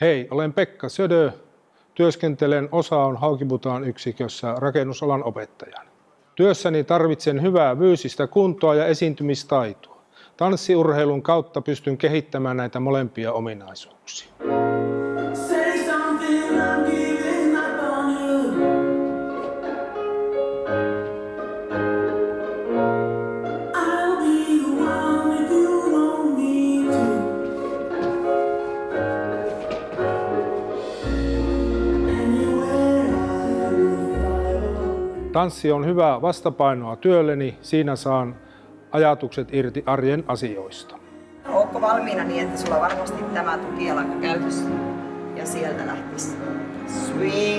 Hei, olen Pekka Södö. Työskentelen Osaon Haukiputaan yksikössä rakennusalan opettajana. Työssäni tarvitsen hyvää fyysistä kuntoa ja esiintymistaitoa. Tanssiurheilun kautta pystyn kehittämään näitä molempia ominaisuuksia. Tanssi on hyvää vastapainoa työlleni. Siinä saan ajatukset irti arjen asioista. Ootko valmiina niin, että sulla varmasti tämä tukijalka käytössä? Ja sieltä lähtisi swing.